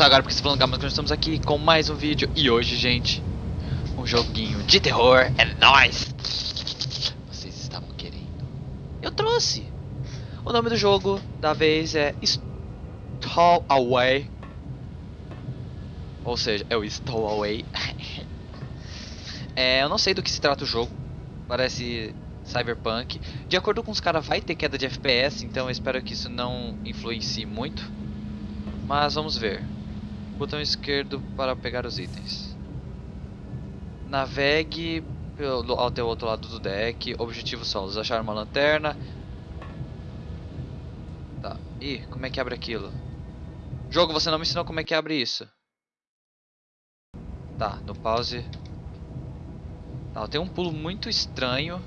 Agora porque você falando mas nós estamos aqui com mais um vídeo e hoje, gente, um joguinho de terror é nóis! Vocês estavam querendo? Eu trouxe! O nome do jogo da vez é Stall Away. Ou seja, é o Stall Away. é, eu não sei do que se trata o jogo. Parece Cyberpunk. De acordo com os caras, vai ter queda de FPS, então eu espero que isso não influencie muito. Mas vamos ver. Botão esquerdo para pegar os itens. Navegue pelo, até o outro lado do deck. Objetivo solos. Achar uma lanterna. Tá. Ih, como é que abre aquilo? Jogo, você não me ensinou como é que abre isso. Tá, no pause. Tá, tem um pulo muito estranho.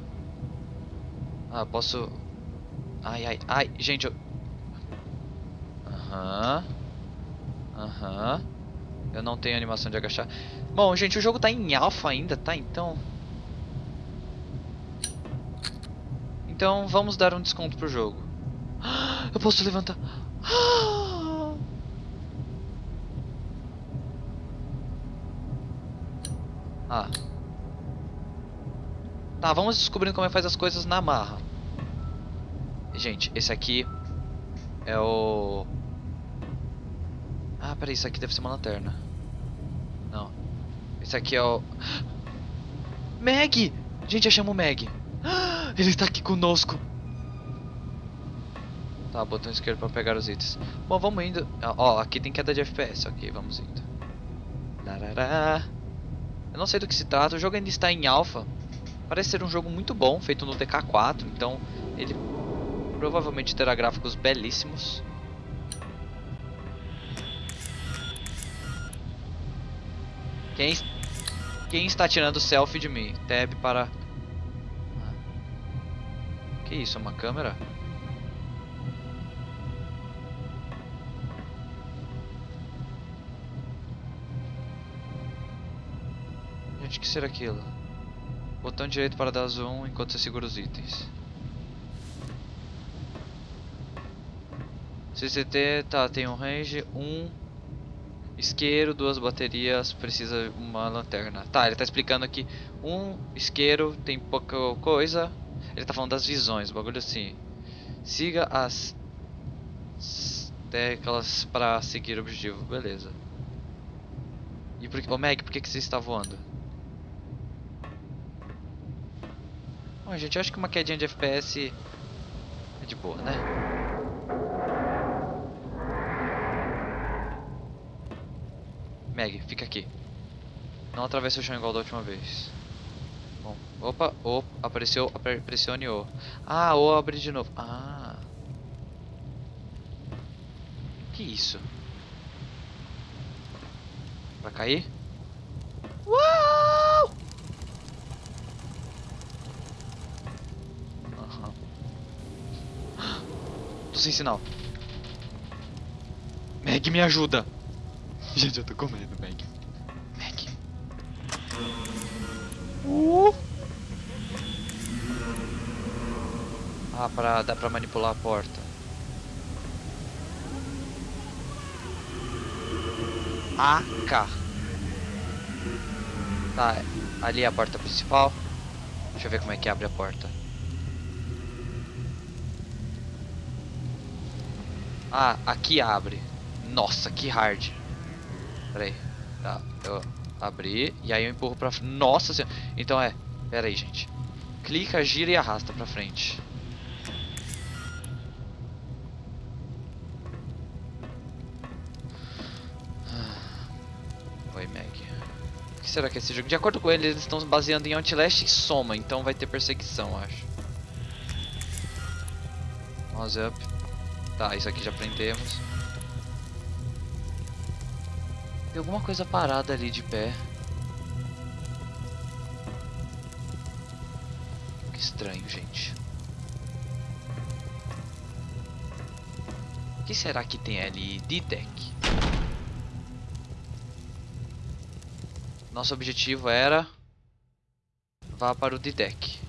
Ah, posso... Ai, ai, ai, gente, eu... Aham. Aham. Eu não tenho animação de agachar. Bom, gente, o jogo tá em alpha ainda, tá? Então... Então, vamos dar um desconto pro jogo. Eu posso levantar... Ah. Tá, vamos descobrindo como é que faz as coisas na marra. Gente, esse aqui é o... Ah, peraí, isso aqui deve ser uma lanterna. Não. Esse aqui é o... Meg! Gente, achamos o Meg. Ele está aqui conosco. Tá, botão esquerdo para pegar os itens. Bom, vamos indo. Ó, aqui tem queda de FPS. Ok, vamos indo. Larará. Eu não sei do que se trata. O jogo ainda está em alpha. Parece ser um jogo muito bom, feito no DK4. Então, ele provavelmente terá gráficos belíssimos. Quem, quem está tirando selfie de mim? Tab para... Que isso, uma câmera? Gente, que será aquilo? Botão direito para dar zoom enquanto você segura os itens. CCT, tá, tem um range, um isqueiro, duas baterias, precisa uma lanterna. Tá, ele tá explicando aqui, um isqueiro tem pouca coisa, ele tá falando das visões, bagulho assim. Siga as teclas para seguir o objetivo, beleza. E por que, ô Meg, por que, que você está voando? Bom, gente, eu acho que uma quedinha de FPS é de boa, né? Meg, fica aqui. Não atravesse o chão igual da última vez. Bom, opa, o, apareceu, pressione O. Ah, O abre de novo. Ah. Que isso? Pra cair? Uau! Aham. Tô sem sinal. Meg, me ajuda! Gente, eu tô com medo, Meg. Meg. Uh. Ah, pra, dá pra manipular a porta. AK. Tá, ali é a porta principal. Deixa eu ver como é que abre a porta. Ah, aqui abre. Nossa, que hard. Pera aí. Tá, eu abri e aí eu empurro pra frente. Nossa senhora. Então é, pera aí, gente. Clica, gira e arrasta pra frente. Oi, Meg. O que será que é esse jogo? De acordo com ele, eles estão baseando em Outlast e Soma, então vai ter perseguição, acho. Mouse up. Tá, isso aqui já prendemos. Tem alguma coisa parada ali de pé. Que estranho, gente. O que será que tem ali de deck? Nosso objetivo era vá para o D-Deck.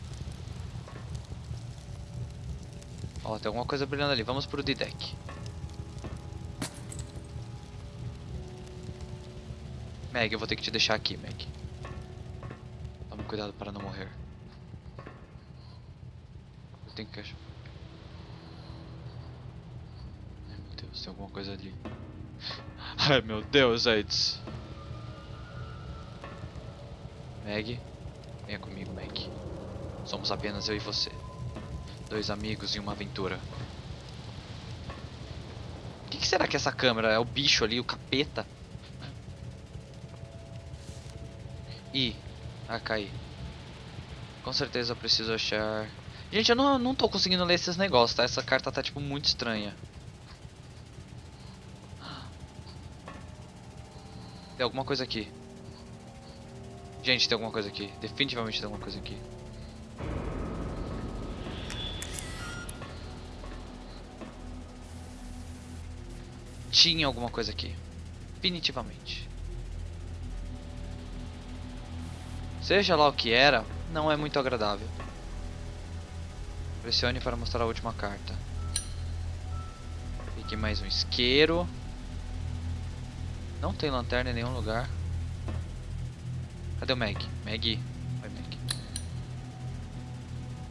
Ó, tem alguma coisa brilhando ali. Vamos para o D-Deck. Meg, eu vou ter que te deixar aqui, Meg. Tome cuidado para não morrer. Eu tenho que achar. Ai meu Deus, tem alguma coisa ali. Ai meu Deus, AIDS. Meg, venha comigo, Meg. Somos apenas eu e você. Dois amigos e uma aventura. O que, que será que é essa câmera? É o bicho ali, o capeta? Ih, ah, caí. Com certeza eu preciso achar... Gente, eu não, não tô conseguindo ler esses negócios, tá? Essa carta tá, tipo, muito estranha. Tem alguma coisa aqui. Gente, tem alguma coisa aqui. Definitivamente tem alguma coisa aqui. Tinha alguma coisa aqui. Definitivamente. Seja lá o que era, não é muito agradável. Pressione para mostrar a última carta. Aqui mais um isqueiro. Não tem lanterna em nenhum lugar. Cadê o Meg? Meg. Vai, Meg.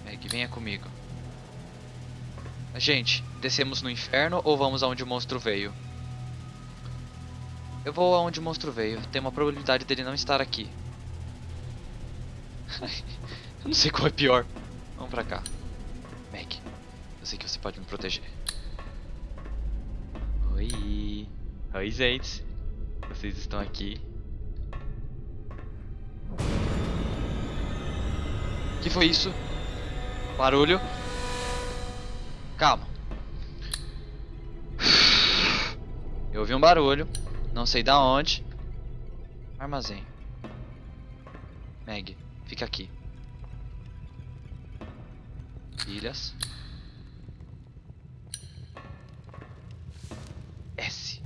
Meg, venha comigo. Gente, descemos no inferno ou vamos aonde o monstro veio? Eu vou aonde o monstro veio. Tem uma probabilidade dele não estar aqui. eu não sei qual é pior. Vamos pra cá. Meg, eu sei que você pode me proteger. Oi. Oi, gente. Vocês estão aqui. O que foi isso? Barulho. Calma. Eu ouvi um barulho. Não sei da onde. Armazém. Meg, fica aqui. Ilhas. S.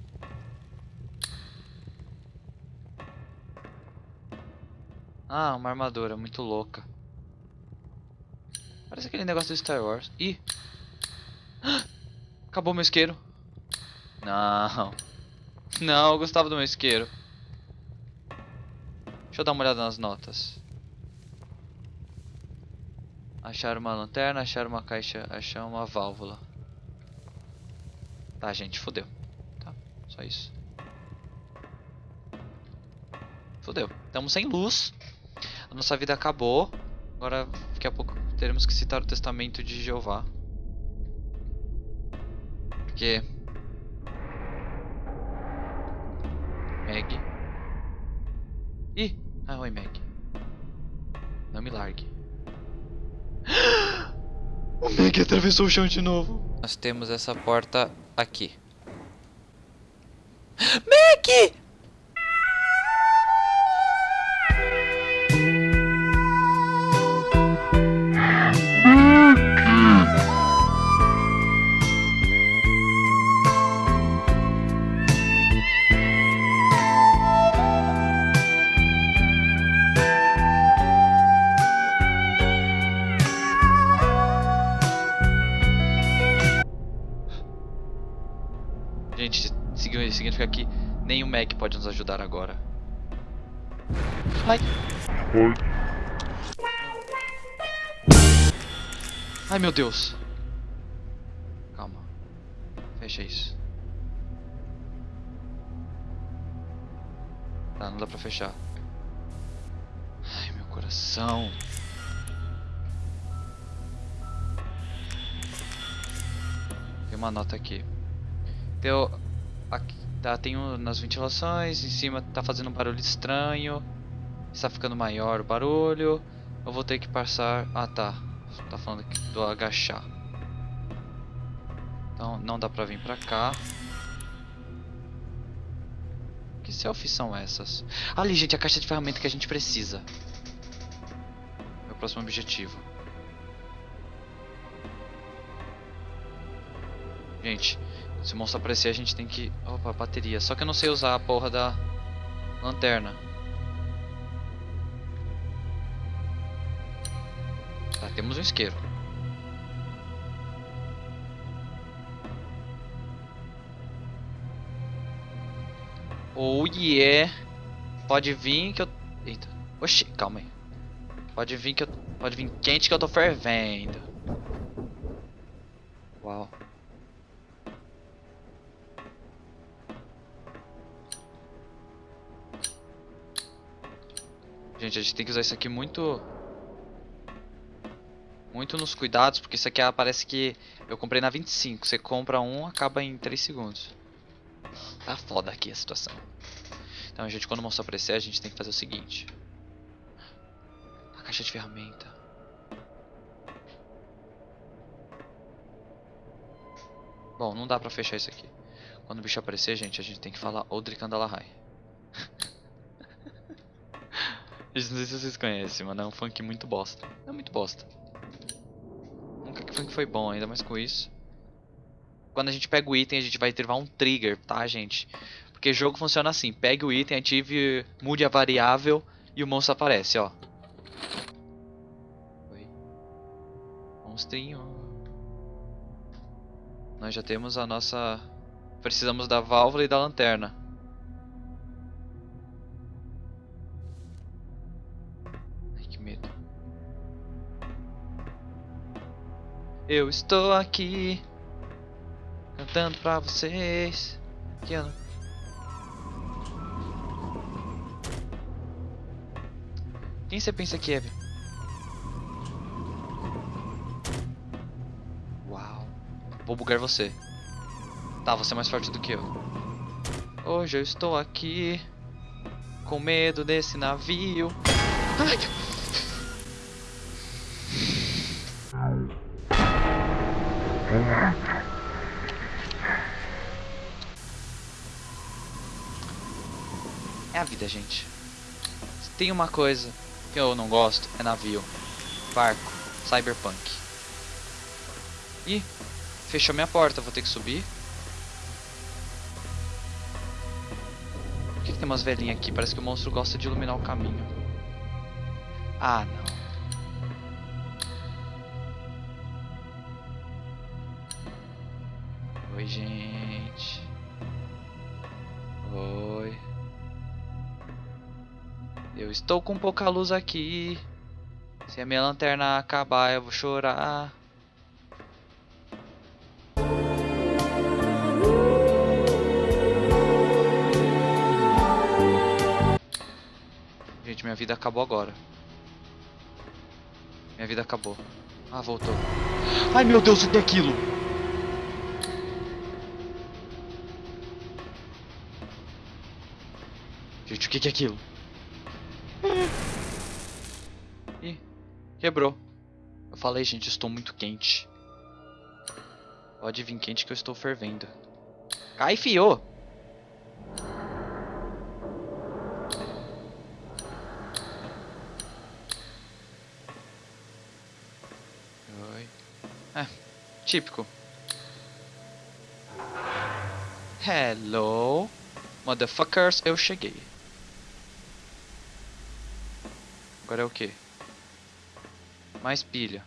Ah, uma armadura muito louca. Parece aquele negócio do Star Wars. Ih! Acabou meu isqueiro. Não. Não, eu gostava do meu isqueiro. Deixa eu dar uma olhada nas notas. Achar uma lanterna, achar uma caixa, achar uma válvula. Tá, gente, fodeu. Tá, só isso. Fodeu. Estamos sem luz. A nossa vida acabou. Agora, daqui a pouco, teremos que citar o testamento de Jeová. Porque Meg. Ih! Ah, oi, Meg. Não me largue. O Meg atravessou o chão de novo. Nós temos essa porta aqui. Meg! O Meg pode nos ajudar agora. Ai. Ai meu Deus. Calma. Fecha isso. Tá, não dá pra fechar. Ai, meu coração. Tem uma nota aqui. Tem, aqui, tá, tem um, nas ventilações, em cima tá fazendo um barulho estranho. Está ficando maior o barulho. Eu vou ter que passar... Ah, tá. Tá falando aqui do agachar. Então não dá pra vir pra cá. Que selfies são essas? Ali, gente, a caixa de ferramenta que a gente precisa. Meu próximo objetivo. Gente, se o monstro aparecer a gente tem que... Opa, bateria. Só que eu não sei usar a porra da lanterna. Tá, temos um isqueiro. Oh yeah! pode vir que eu... Eita. Oxi, calma aí. Pode vir que eu... Pode vir quente que eu tô fervendo. Uau. Gente, a gente tem que usar isso aqui muito... Muito nos cuidados, porque isso aqui parece que eu comprei na 25. Você compra um, acaba em 3 segundos. Tá foda aqui a situação. Então, a gente, quando o monstro aparecer, a gente tem que fazer o seguinte. A caixa de ferramenta. Bom, não dá pra fechar isso aqui. Quando o bicho aparecer, gente, a gente tem que falar Odrik Andalahai. Não sei se vocês conhecem, mano. É um funk muito bosta. É muito bosta. Nunca que funk foi bom, ainda mais com isso. Quando a gente pega o item, a gente vai ativar um trigger, tá, gente? Porque jogo funciona assim. Pegue o item, ative, mude a variável e o monstro aparece, ó. Oi. Monstrinho. Nós já temos a nossa... Precisamos da válvula e da lanterna. Eu estou aqui cantando pra vocês. Que ano? Quem você pensa que é? Uau. Vou bugar você. Tá, você é mais forte do que eu. Hoje eu estou aqui com medo desse navio. Ai, É a vida, gente. Se tem uma coisa que eu não gosto, é navio, barco, cyberpunk. Ih, fechou minha porta, vou ter que subir. Por que, que tem umas velhinhas aqui? Parece que o monstro gosta de iluminar o caminho. Ah, não. Gente. Oi. Eu estou com pouca luz aqui. Se a minha lanterna acabar, eu vou chorar. Gente, minha vida acabou agora. Minha vida acabou. Ah, voltou. Ai, meu Deus, o que é aquilo? O que é aquilo? Ih, quebrou. Eu falei, gente, estou muito quente. Pode vir quente que eu estou fervendo. Cai, fio! Oi. É, típico. Hello, motherfuckers, eu cheguei. Agora é o que? Mais pilha.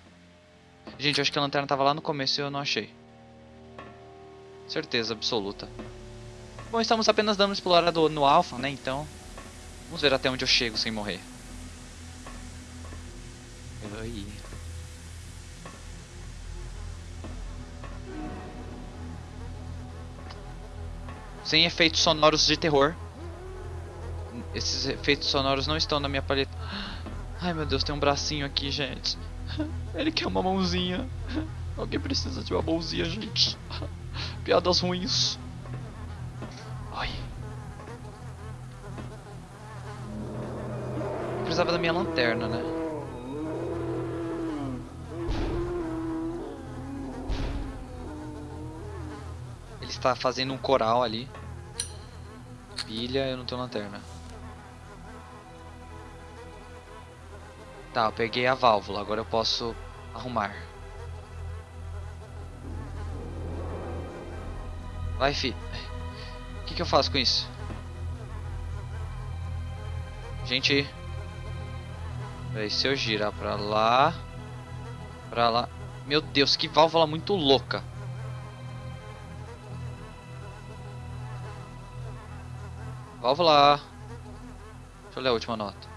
Gente, eu acho que a lanterna tava lá no começo e eu não achei. Certeza absoluta. Bom, estamos apenas dando explorado no alpha, né? Então, vamos ver até onde eu chego sem morrer. Oi. Sem efeitos sonoros de terror. Esses efeitos sonoros não estão na minha paleta. Ai meu Deus, tem um bracinho aqui, gente. Ele quer uma mãozinha. Alguém precisa de uma mãozinha, gente. Piadas ruins. Ai. Eu precisava da minha lanterna, né? Ele está fazendo um coral ali. Pilha, eu não tenho lanterna. Tá, eu peguei a válvula, agora eu posso arrumar. Vai, fi. O que, que eu faço com isso? Gente. Aí, se eu girar pra lá. Pra lá. Meu Deus, que válvula muito louca. Válvula. Deixa eu ler a última nota.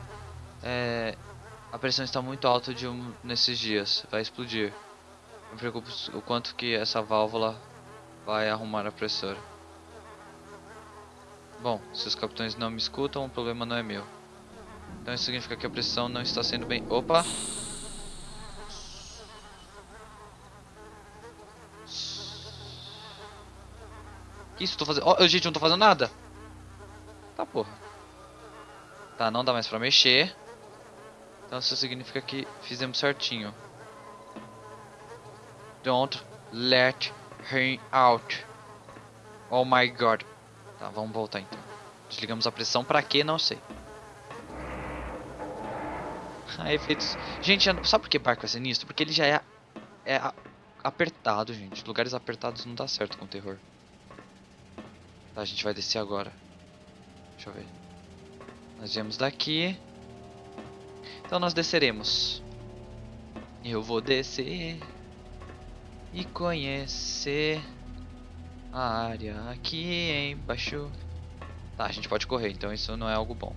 É, a pressão está muito alta de um, nesses dias. Vai explodir. Me preocupo o quanto que essa válvula vai arrumar a pressora. Bom, se os capitães não me escutam, o problema não é meu. Então isso significa que a pressão não está sendo bem... Opa! Que isso? Tô fazendo... Oh, gente, não tô fazendo nada! Tá, porra. Tá, não dá mais pra mexer. Então isso significa que fizemos certinho. Don't let him out. Oh my god. Tá, vamos voltar então. Desligamos a pressão pra quê? Não sei. Ah, efeitos... Gente, sabe por que barco é sinistro? Porque ele já é, é apertado, gente. Lugares apertados não dá certo com terror. Tá, a gente vai descer agora. Deixa eu ver. Nós viemos daqui. Então nós desceremos. Eu vou descer e conhecer a área aqui embaixo. Tá, a gente pode correr, então isso não é algo bom.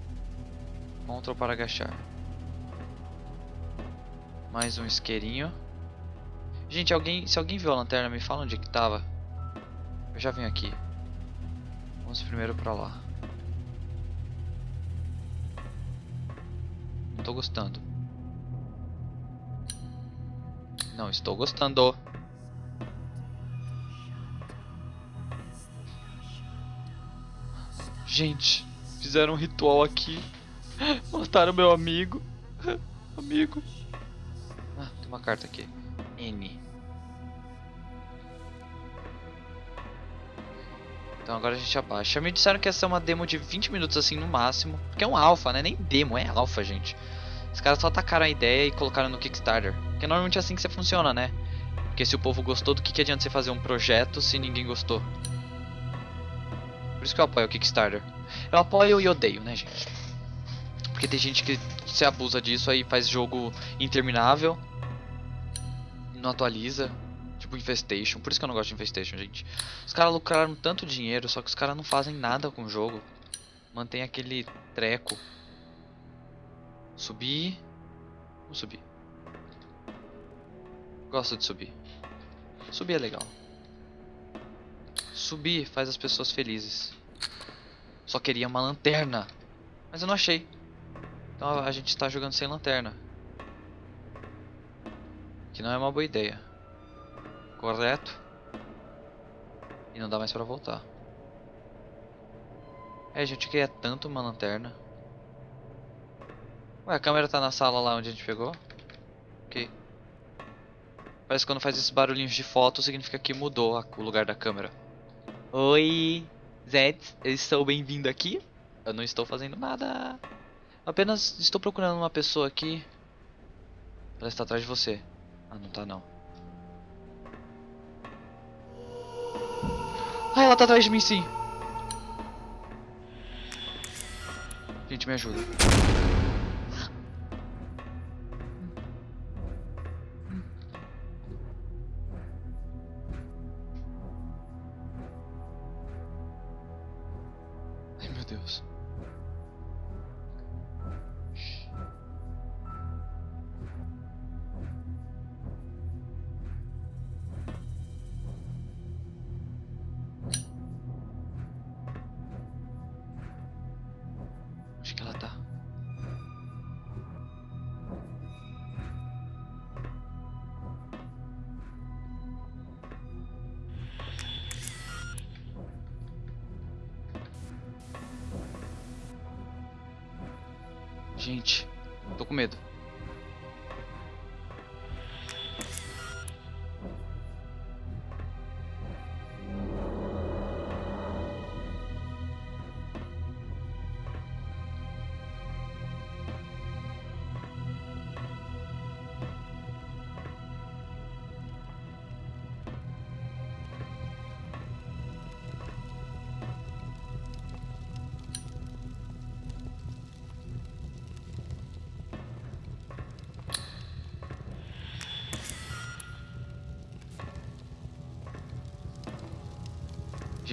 Ctrl para agachar. Mais um isqueirinho. Gente, alguém, se alguém viu a lanterna, me fala onde é que tava. Eu já venho aqui. Vamos primeiro pra lá. Tô gostando. Não estou gostando. Gente, fizeram um ritual aqui. Mataram meu amigo. Amigo. Ah, tem uma carta aqui. N. Então agora a gente abaixa. Me disseram que ia ser uma demo de 20 minutos assim no máximo. Porque é um alpha, né? Nem demo, é alpha, gente. Os caras só tacaram a ideia e colocaram no Kickstarter. Porque normalmente é assim que você funciona, né? Porque se o povo gostou, do que, que adianta você fazer um projeto se ninguém gostou? Por isso que eu apoio o Kickstarter. Eu apoio e odeio, né, gente? Porque tem gente que se abusa disso aí faz jogo interminável. Não atualiza. Tipo Infestation. Por isso que eu não gosto de Infestation, gente. Os caras lucraram tanto dinheiro, só que os caras não fazem nada com o jogo. Mantém aquele treco. Subir. Vamos subir. Gosto de subir. Subir é legal. Subir faz as pessoas felizes. Só queria uma lanterna. Mas eu não achei. Então a gente está jogando sem lanterna. Que não é uma boa ideia. Correto? E não dá mais pra voltar. É, a gente queria tanto uma lanterna. Ué, a câmera tá na sala lá onde a gente pegou? Ok. Parece que quando faz esses barulhinhos de foto significa que mudou o lugar da câmera. Oi, Zed, eu estou bem-vindo aqui. Eu não estou fazendo nada. Apenas estou procurando uma pessoa aqui. Ela está atrás de você. Ah, não tá não. Ah, ela tá atrás de mim sim. Gente, me ajuda. Deus. Gente, tô com medo.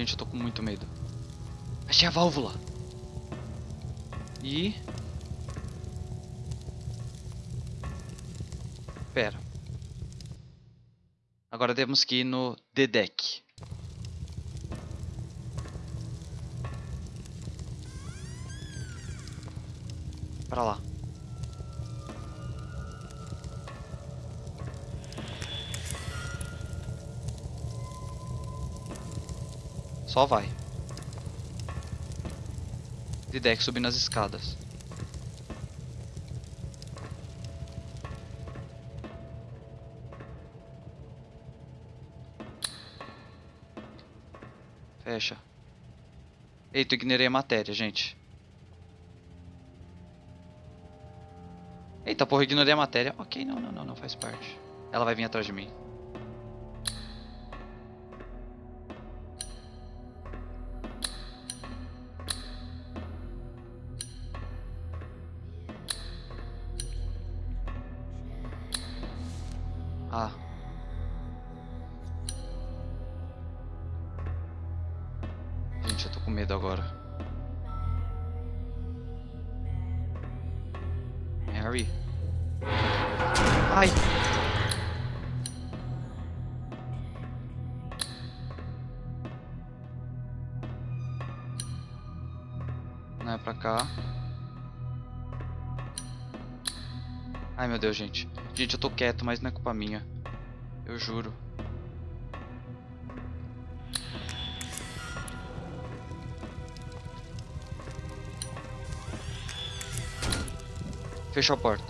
Gente, eu tô com muito medo. Achei a válvula. E... Pera. Agora temos que ir no The Deck. Pra lá. Só vai. Deck subindo as escadas. Fecha. Eita, ignorei a matéria, gente. Eita, porra, ignorei a matéria. Ok, não, não, não, não faz parte. Ela vai vir atrás de mim. Não é pra cá. Ai meu Deus, gente. Gente, eu tô quieto, mas não é culpa minha. Eu juro. Fechou a porta.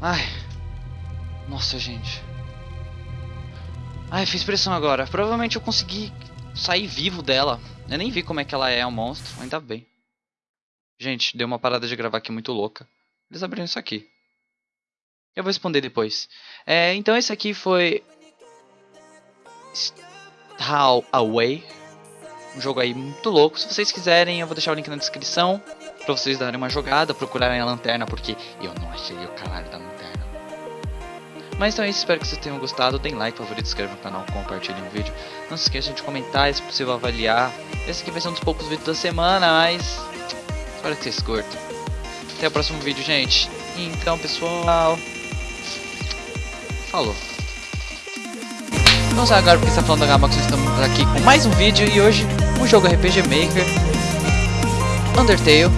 Ai. Nossa, gente. Ai, fiz pressão agora. Provavelmente eu consegui sair vivo dela. Eu nem vi como é que ela é, um monstro. Ainda bem. Gente, deu uma parada de gravar aqui muito louca. Eles abriram isso aqui. Eu vou responder depois. É, então esse aqui foi... How Away. Um jogo aí muito louco. Se vocês quiserem, eu vou deixar o link na descrição. Pra vocês darem uma jogada, procurarem a lanterna, porque eu não achei o caralho da lanterna. Mas então é isso, espero que vocês tenham gostado. Deem like, favorito, inscreva no canal, compartilhem o vídeo. Não se esqueçam de comentar, se possível avaliar. Esse aqui vai ser um dos poucos vídeos da semana, mas espero que vocês curtam. Até o próximo vídeo, gente. Então, pessoal, falou. Vamos agora porque está falando da Gamax, estamos aqui com mais um vídeo e hoje um jogo RPG Maker Undertale